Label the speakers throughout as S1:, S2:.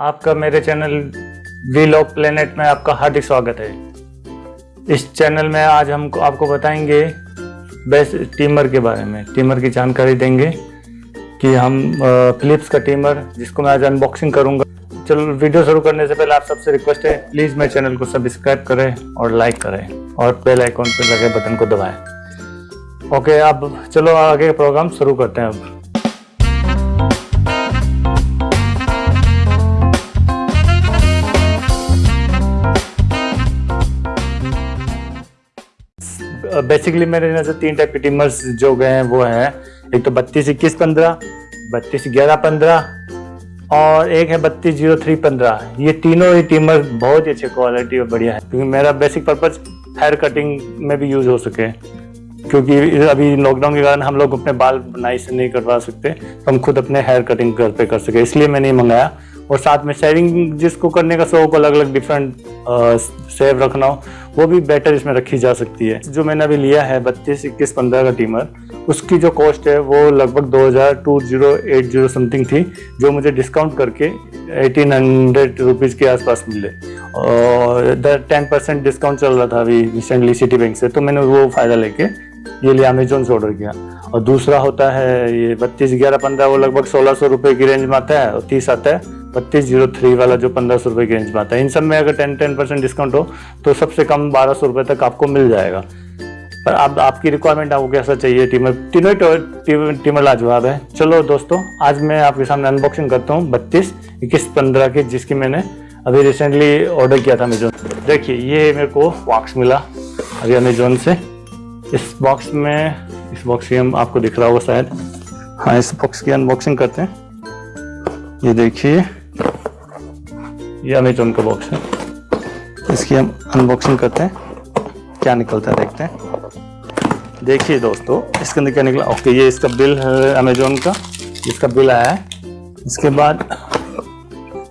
S1: आपका मेरे channel we lock planet में आपका हार्दिक स्वागत है। इस चैनल में आज हम आपको बताएँगे बेस्ट टीमर के बारे में। टीमर की जानकारी देंगे कि हम फिलिप्स का टीमर जिसको मैं आज अनबॉक्सिंग करूँगा। चलो वीडियो शुरू करने से पहले आप सबसे रिक्वेस्ट है प्लीज़ मेरे चैनल को सब्सक्राइब करें और लाइक करें और बेल आइकॉन पर लगे बटन को दबाएँ। ओके अब चलो आगे प्रोग्राम शुरू करते हैं अब। बेसिकली मेरे नज़र तीन टाइप के टीमर्स जो गए हैं, वो हैं। एक तो बत्तीस, इक्कीस, पंद्रह, बत्तीस, ग्यारह, पंद्रह और एक है बत्तीस, ज़ीरो, थ्री, पंद्रह। ये तीनों ही टीमर बहुत ही अच्छे क्वालिटी और बढ़िया है, क्योंकि मेरा बेसिक पर्पज हेयर कटिंग में भी यूज़ हो सके। क्योंकि अभी लॉकडाउन के कारण हम लोग अपने बाल बनाई से नहीं करवा सकते तो हम खुद अपने हेयर कटिंग घर पे कर सके, इसलिए मैंने मंगाया। और साथ में शेविंग जिसको करने का शौक अलग अलग डिफरेंट सेव रखना हो, वो भी बेटर इसमें रखी जा सकती है। जो मैंने अभी लिया है बत्तीस, इक्कीस, पंद्रह का टीमर उसकी जो कॉस्ट है वो लगभग दो हज़ार two zero eight zero something थी, जो मुझे डिस्काउंट करके एटीन हंड्रेड रुपीज़ के आसपास मिले। और टेन परसेंट डिस्काउंट चल रहा था अभी रिसेंटली सिटी बैंक से तो मैंने वो फ़ायदा लेके ये लिया अमेजोन से ऑर्डर किया। और दूसरा होता है ये बत्तीस, ग्यारह, पंद्रह, वो लगभग सोलह सौ रुपये की रेंज में आता है और तीस आता है। बत्तीस ज़ीरो थ्री वाला जो पंद्रह सौ रुपये की रेंज में आता है। इन सब में अगर टेन टेन परसेंट डिस्काउंट हो तो सबसे कम बारह सौ रुपये तक आपको मिल जाएगा। पर अब आपकी रिक्वायरमेंट आपको कैसा चाहिए? टीमर तीनों ही टीमर लाजवाब है। चलो दोस्तों, आज मैं आपके सामने अनबॉक्सिंग करता हूँ बत्तीस, इक्कीस, पंद्रह की, जिसकी मैंने अभी रिसेंटली ऑर्डर किया था अमेजोन देखिए, ये मेरे को बॉक्स मिला अभी अमेजोन से। इस बॉक्स में, इस बॉक्स की हम आपको दिख रहा होगा शायद। हाँ इस बॉक्स की अनबॉक्सिंग करते हैं। ये देखिए। ये अमेजोन का बॉक्स है। इसकी हम अनबॉक्सिंग करते हैं। क्या निकलता है देखते हैं। देखिए दोस्तों, इसके अंदर क्या निकला? ओके ये इसका बिल है अमेजोन का। इसका बिल आया है। इसके बाद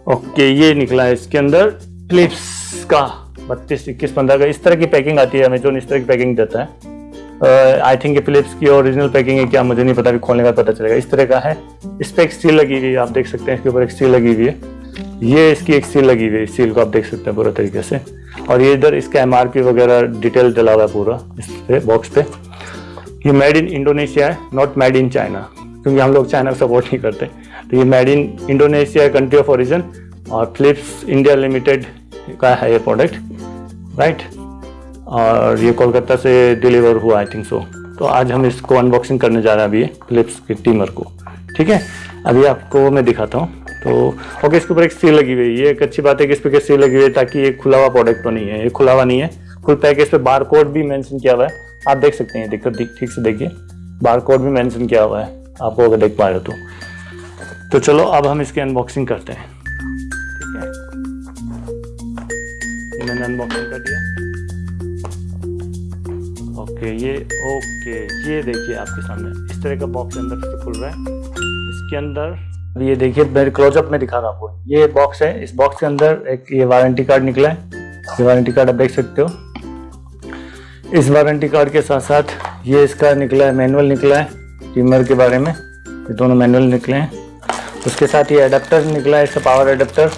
S1: ओके ये निकला है इसके अंदर फ्लिप्स का। बत्तीस, इक्कीस, पंद्रह का। इस तरह की पैकिंग आती है अमेजोन इस तरह की पैकिंग देता है। आई थिंक फिलिप्स की ओरिजिनल पैकिंग है क्या? मुझे नहीं पता भी खोलने का पता चलेगा। इस तरह का है। इस पर एक स्टील लगी हुई है, आप देख सकते हैं, इसके ऊपर एक स्टील लगी हुई है। ये इसकी एक सील लगी हुई है। सील को आप देख सकते हैं पूरा तरीके से। और ये इधर इसका एमआरपी वगैरह डिटेल डला हुआ है पूरा, इस पे बॉक्स पे। ये मेड इन इंडोनेशिया है नॉट मेड इन चाइना क्योंकि हम लोग चाइना को सपोर्ट नहीं करते। तो ये मेड इन इंडोनेशिया है कंट्री ऑफ़ ओरिजिन और फ्लिप्स इंडिया लिमिटेड का है ये प्रोडक्ट राइट और ये कोलकाता से डिलीवर हुआ आई थिंक सो तो आज हम इसको अनबॉक्सिंग करने जा रहे हैं अभी फ्लिप्स के टीमर को। ठीक है? अभी आपको मैं दिखाता हूँ। तो ओके इसके ऊपर एक सील लगी हुई है। ये एक अच्छी बात है कि इस पर सील लगी हुई है ताकि ये खुला हुआ प्रोडक्ट तो नहीं है। ये खुला हुआ नहीं है। फुल इस पर बार कोड भी मेंशन किया हुआ है। आप देख सकते हैं दिक्कत ठीक से देखिए। बार कोड भी मेंशन किया हुआ है। आपको अगर देख पा रहे हो तो। तो चलो, अब हम इसकी अनबॉक्सिंग करते हैं। ठीक है? मैंने अनबॉक्सिंग कर दिया। ओके ये ओके ये देखिए आपके सामने। इस तरह का बॉक्स अंदर से खुल रहा है। इसके अंदर ये देखिए, मेरे क्लोजअप में दिखा रहा हूँ आपको। ये बॉक्स है, इस बॉक्स के अंदर एक ये वारंटी कार्ड निकला है। ये वारंटी कार्ड आप देख सकते हो। इस वारंटी कार्ड के साथ साथ ये इसका निकला है मैनुअल निकला है टीमर के बारे में। ये दोनों मैनुअल निकले हैं। उसके साथ ये अडेप्टर निकला है, इसका पावर अडेप्टर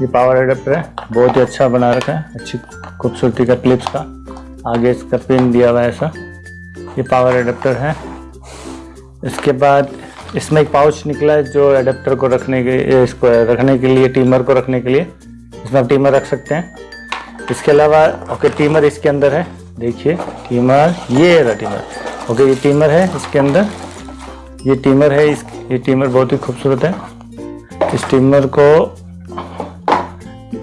S1: ये पावर अडेप्टर है, बहुत ही अच्छा बना रखा है, अच्छी खूबसूरती का क्लिप्स का। आगे इसका पिन दिया हुआ है ऐसा। ये पावर अडेप्टर है। इसके बाद इसमें एक पाउच निकला है जो एडेप्टर को रखने के इसको रखने के लिए टीमर को रखने के लिए। इसमें आप टीमर रख सकते हैं। इसके अलावा ओके टीमर इसके अंदर है। देखिए टीमर ये रहा टीमर ओके ये टीमर है इसके अंदर। ये टीमर है इस, ये टीमर बहुत ही खूबसूरत है। इस टीमर को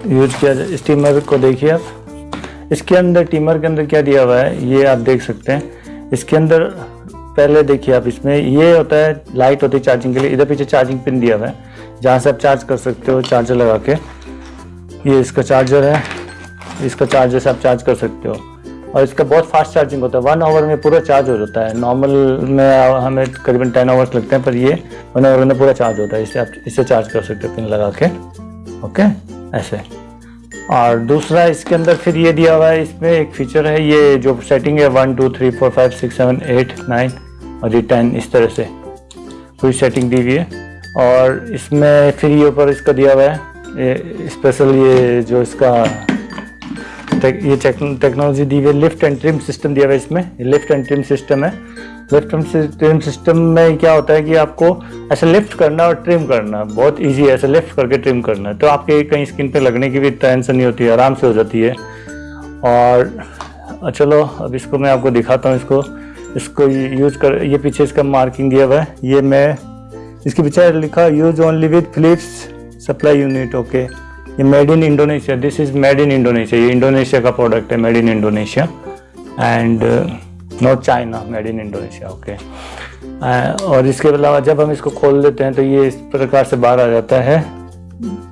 S1: यूज़ किया जाए इस टीमर को देखिए आप। इसके अंदर टीमर के अंदर क्या दिया हुआ है, ये आप देख सकते हैं। इसके अंदर पहले देखिए आप इसमें, ये होता है लाइट होती है चार्जिंग के लिए, इधर पीछे चार्जिंग पिन दिया हुआ है, जहाँ से आप चार्ज कर सकते हो चार्जर लगा के। ये इसका चार्जर है, इसका चार्जर से आप चार्ज कर सकते हो। और इसका बहुत फास्ट चार्जिंग होता है वन आवर में पूरा चार्ज हो जाता है। नॉर्मल में हमें करीबन टेन आवर्स लगते हैं, पर ये वन आवर में पूरा चार्ज होता है, इसे आप, इसे चार्ज कर सकते हो पिन लगा के। ओके ऐसे। और दूसरा इसके अंदर फिर ये दिया हुआ है, इसमें एक फीचर है, ये जो सेटिंग है one two three four five six seven eight nine ये इस तरह से। पूरी सेटिंग दी हुई है। और इसमें फिर ये ऊपर इसका दिया हुआ है स्पेशल ये जो इसका ये टेक्नोलॉजी दी हुई है लिफ्ट एंड ट्रिम सिस्टम दिया हुआ है इसमें। लिफ्ट एंड ट्रिम सिस्टम है। लिफ्ट एंड ट्रिम सिस्टम में क्या होता है कि आपको ऐसा लिफ्ट करना और ट्रिम करना, बहुत इजी है ऐसा लिफ्ट करके ट्रिम करना। तो आपके कहीं स्किन पे लगने की भी टेंशन नहीं होती है, आराम से हो जाती है। और चलो, अब इसको मैं आपको दिखाता हूँ इसको। इसको यूज़ कर, ये पीछे इसका मार्किंग दिया हुआ है। ये मैं, इसके पीछे लिखा use only with Philips supply unit okay ये made in Indonesia this is made in Indonesia ये इंडोनेशिया का प्रोडक्ट है made in Indonesia and not China made in Indonesia okay और इसके अलावा जब हम इसको खोल लेते हैं तो ये इस प्रकार से बाहर आ जाता है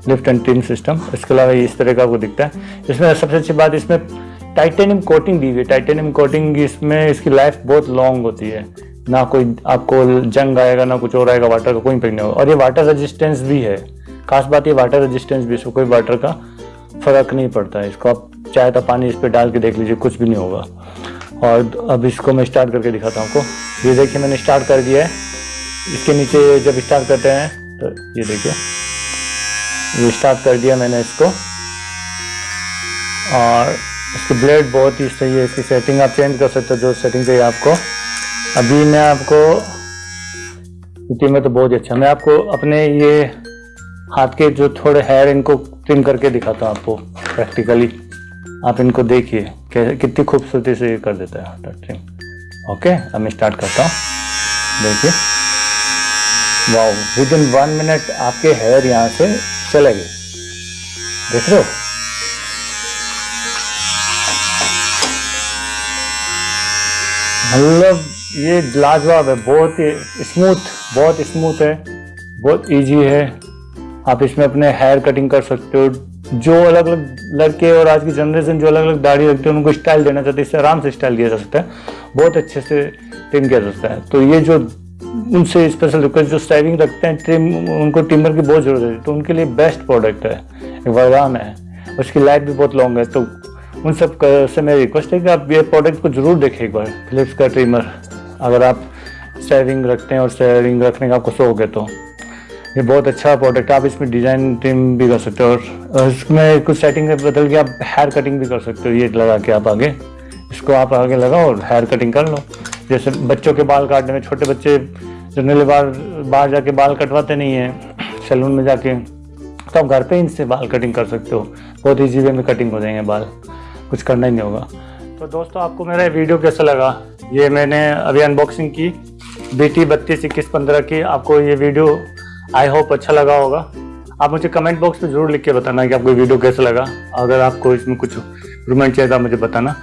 S1: लिफ्ट एंड ट्रिम सिस्टम इसके अलावा इस तरह का आपको दिखता है। इसमें सबसे अच्छी बात, इसमें टाइटेनियम कोटिंग दी हुई टाइटेनियम कोटिंग इसमें इसकी लाइफ बहुत लॉन्ग होती है। ना कोई आपको जंग आएगा, ना कुछ और आएगा वाटर का कोई इम्पेक्ट नहीं होगा। और ये वाटर रेजिस्टेंस भी है। खास बात ये वाटर रेजिस्टेंस भी इसको कोई वाटर का फ़र्क नहीं पड़ता है। इसको आप चाहे तो पानी इस पर डाल के देख लीजिए, कुछ भी नहीं होगा। और अब इसको मैं स्टार्ट करके दिखाता हूँ आपको। ये देखिए, मैंने स्टार्ट कर दिया है। इसके नीचे जब स्टार्ट करते हैं तो ये देखिए। ये स्टार्ट कर दिया मैंने इसको। और इसकी ब्लेड बहुत ही सही है इसकी सेटिंग आप चेंज कर सकते हो, जो सेटिंग चाहिए आपको। अभी मैं आपको, क्योंकि में तो बहुत ही अच्छा मैं आपको अपने ये हाथ के जो थोड़े हेयर इनको ट्रिम करके दिखाता हूँ आपको प्रैक्टिकली आप इनको देखिए कितनी खूबसूरती से ये कर देता है हाथ ट्रिम ओके अब मैं स्टार्ट करता हूँ। देखिए। Wow within one minute आपके हेयर यहाँ से चले गए। देख रहे हो? मतलब ये लाजवाब है, बहुत ही स्मूथ बहुत स्मूथ है, बहुत इजी है। आप इसमें अपने हेयर कटिंग कर सकते हो। जो अलग अलग लड़के और आज की जनरेशन जो अलग अलग दाढ़ी रखते हैं, उनको स्टाइल देना चाहते हैं इससे आराम से स्टाइल किया जा सकता है। बहुत अच्छे से ट्रिम किया जा सकता है। तो ये जो उनसे स्पेशल रिक्वेस्ट जो स्टाइलिंग रखते हैं ट्रिम उनको टिम्बर की बहुत ज़रूरत है। तो उनके लिए बेस्ट प्रोडक्ट है। एक वरदान है। उसकी लाइफ भी बहुत लॉन्ग है। तो उन सबसे मेरी रिक्वेस्ट है कि आप ये प्रोडक्ट को ज़रूर देखें एक बार फिलिप्स का ट्रिमर अगर आप स्टाइलिंग रखते हैं और स्टाइलिंग रखने का आपको शौक है तो। ये बहुत अच्छा प्रोडक्ट है, आप इसमें डिज़ाइन ट्रिम भी कर सकते हो और इसमें कुछ सेटिंग बदल के आप हेयर कटिंग भी कर सकते हो, ये लगा के आप आगे। इसको आप आगे लगाओ और हेयर कटिंग कर लो। जैसे बच्चों के बाल काटने में, छोटे बच्चे जनरली बार बाहर जाके बाल कटवाते नहीं हैं, सैलून में जाके तो आप घर पे इनसे बाल कटिंग कर सकते हो। बहुत ईजी वे में कटिंग हो जाएँगे बाल। कुछ करना ही नहीं होगा। तो दोस्तों, आपको मेरा वीडियो कैसा लगा? ये मैंने अभी अनबॉक्सिंग की। बी टी बत्तीस इक्कीस पंद्रह की आपको ये वीडियो आई होप अच्छा लगा होगा। आप मुझे कमेंट बॉक्स में ज़रूर लिख के बताना कि आपको वीडियो कैसा लगा। अगर आपको इसमें कुछ इम्प्रूवमेंट चाहिए तो मुझे बताना।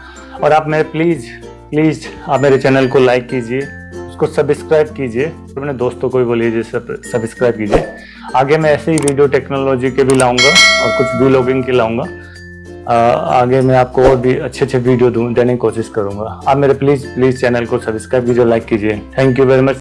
S1: और आप मेरे प्लीज़ प्लीज़ आप मेरे चैनल को लाइक कीजिए। उसको सब्सक्राइब कीजिए। तो अपने दोस्तों को भी बोलिए सब्सक्राइब कीजिए। आगे मैं ऐसे ही वीडियो टेक्नोलॉजी के भी लाऊँगा और कुछ व्लॉगिंग के लाऊँगा। आगे मैं आपको और भी अच्छे अच्छे वीडियो देने की कोशिश करूँगा। आप मेरे प्लीज़ प्लीज़ चैनल को सब्सक्राइब कीजिए लाइक कीजिए। Thank you very much.